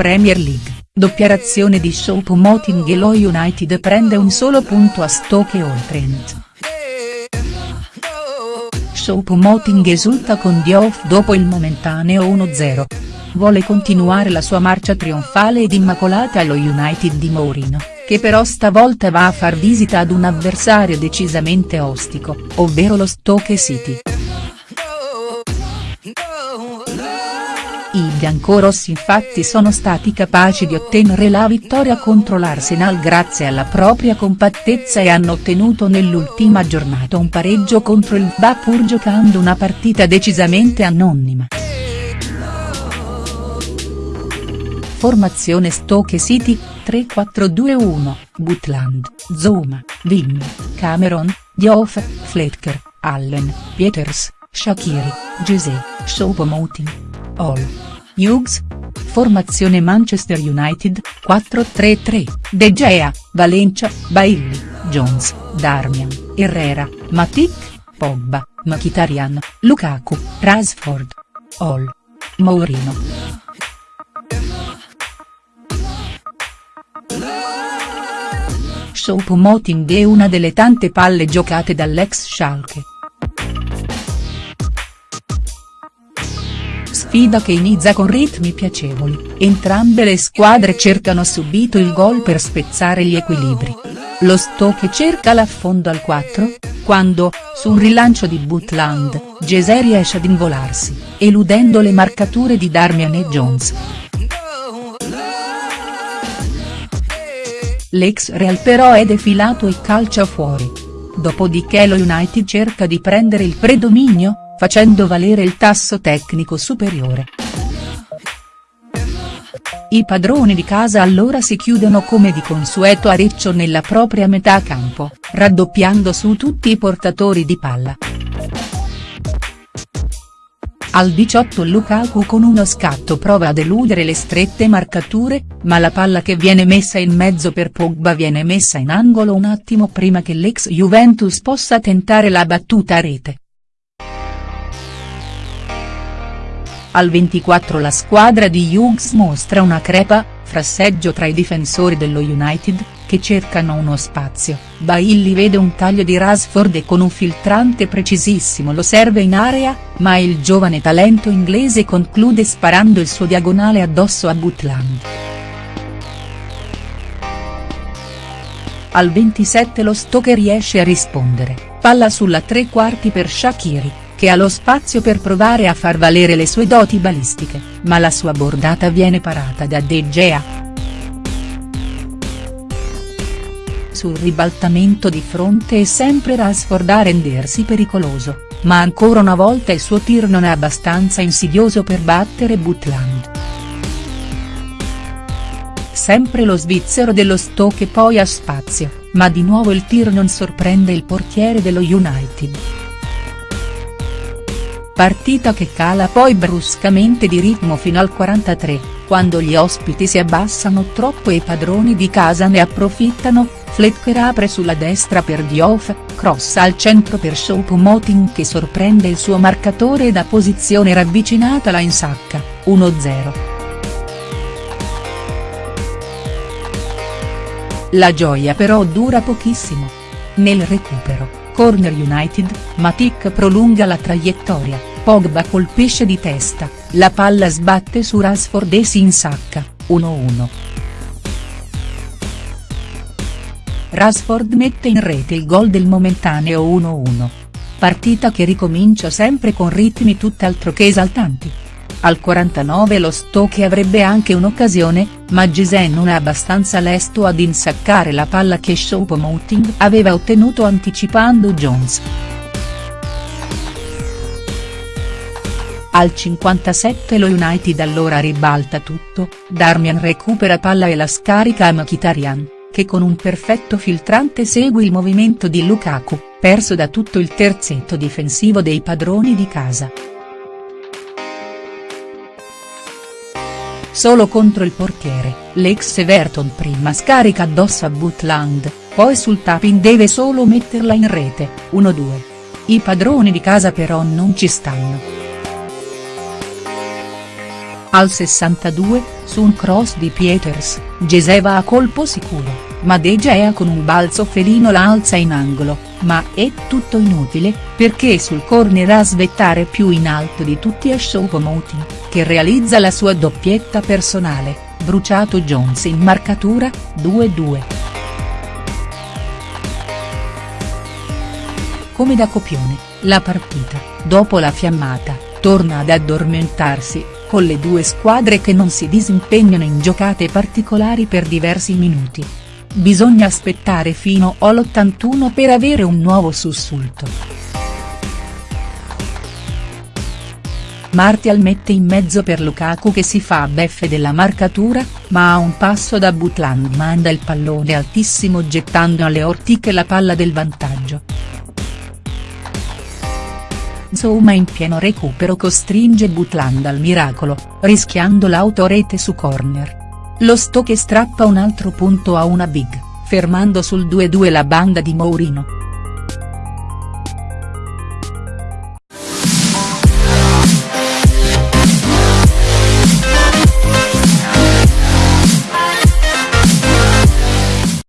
Premier League, doppia razione di Choupo-Moting e lo United prende un solo punto a Stoke All Trent. Choupo-Moting esulta con Diouf dopo il momentaneo 1-0. Vuole continuare la sua marcia trionfale ed immacolata allo United di Mourinho, che però stavolta va a far visita ad un avversario decisamente ostico, ovvero lo Stoke City. Biancorossi infatti sono stati capaci di ottenere la vittoria contro l'Arsenal grazie alla propria compattezza e hanno ottenuto nell'ultima giornata un pareggio contro il Va pur giocando una partita decisamente anonima. Formazione Stoke City, 3-4-2-1, Butland, Zuma, Vim, Cameron, Diouf, Fletcher, Allen, Pieters, Shakiri, Gese, Choupo-Moting. Hall. Hughes. Formazione Manchester United, 4-3-3, De Gea, Valencia, Bailly, Jones, Darmian, Herrera, Matic, Pogba, Mkhitaryan, Lukaku, Rashford. Hall. Mourinho. Choupo-Moting è una delle tante palle giocate dall'ex Schalke. Sfida che inizia con ritmi piacevoli, entrambe le squadre cercano subito il gol per spezzare gli equilibri. Lo Stoke cerca l'affondo al 4, quando, su un rilancio di Butland, Gese riesce ad involarsi, eludendo le marcature di Darmian e Jones. L'ex Real però è defilato e calcia fuori. Dopodiché lo United cerca di prendere il predominio, facendo valere il tasso tecnico superiore. I padroni di casa allora si chiudono come di consueto a riccio nella propria metà campo, raddoppiando su tutti i portatori di palla. Al 18 Lukaku con uno scatto prova ad eludere le strette marcature, ma la palla che viene messa in mezzo per Pogba viene messa in angolo un attimo prima che l'ex Juventus possa tentare la battuta a rete. Al 24 la squadra di Hughes mostra una crepa, frasseggio tra i difensori dello United, che cercano uno spazio, Bailly vede un taglio di Rashford e con un filtrante precisissimo lo serve in area, ma il giovane talento inglese conclude sparando il suo diagonale addosso a Butland. Al 27 lo Stoke riesce a rispondere, palla sulla tre quarti per Shaqiri, che ha lo spazio per provare a far valere le sue doti balistiche, ma la sua bordata viene parata da De Gea. Sul ribaltamento di fronte è sempre Rashford a rendersi pericoloso, ma ancora una volta il suo tir non è abbastanza insidioso per battere Butland. Sempre lo svizzero dello Stoke poi ha spazio, ma di nuovo il tir non sorprende il portiere dello United. Partita che cala poi bruscamente di ritmo fino al 43, quando gli ospiti si abbassano troppo e i padroni di casa ne approfittano, Fletcher apre sulla destra per Diouf, cross al centro per Choupo-Moting che sorprende il suo marcatore e da posizione ravvicinata la insacca, 1-0. La gioia però dura pochissimo. Nel recupero, Corner United, Matic prolunga la traiettoria, Pogba colpisce di testa, la palla sbatte su Rashford e si insacca, 1-1. Rashford mette in rete il gol del momentaneo 1-1. Partita che ricomincia sempre con ritmi tutt'altro che esaltanti. Al 49 lo Stoke avrebbe anche un'occasione, ma Gise non è abbastanza lesto ad insaccare la palla che Choupo-Moting aveva ottenuto anticipando Jones. Al 57 lo United allora ribalta tutto, Darmian recupera palla e la scarica a Mkhitaryan, che con un perfetto filtrante segue il movimento di Lukaku, perso da tutto il terzetto difensivo dei padroni di casa. Solo contro il portiere, l'ex Everton prima scarica addosso a Butland, poi sul tapping deve solo metterla in rete, 1-2. I padroni di casa però non ci stanno. Al 62, su un cross di Pieters, Geseva a colpo sicuro, ma De Gea con un balzo felino la alza in angolo, ma è tutto inutile, perché sul corner a svettare più in alto di tutti è Choupo-Moting, che realizza la sua doppietta personale, bruciato Jones in marcatura, 2-2. Come da copione, la partita, dopo la fiammata, torna ad addormentarsi, con le due squadre che non si disimpegnano in giocate particolari per diversi minuti. Bisogna aspettare fino all'81 per avere un nuovo sussulto. Martial mette in mezzo per Lukaku che si fa beffe della marcatura, ma a un passo da Butland manda il pallone altissimo gettando alle ortiche la palla del vantaggio. Zouma in pieno recupero costringe Butland al miracolo, rischiando l'autorete su corner. Lo Stoke strappa un altro punto a una big, fermando sul 2-2 la banda di Mourinho.